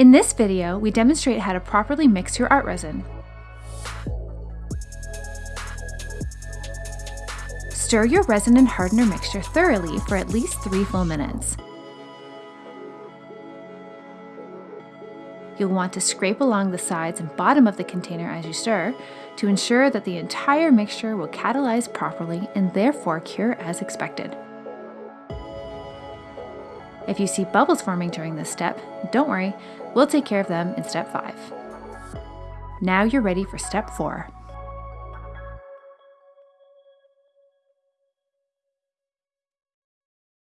In this video, we demonstrate how to properly mix your art resin. Stir your resin and hardener mixture thoroughly for at least three full minutes. You'll want to scrape along the sides and bottom of the container as you stir to ensure that the entire mixture will catalyze properly and therefore cure as expected. If you see bubbles forming during this step, don't worry, we'll take care of them in step 5. Now you're ready for step 4.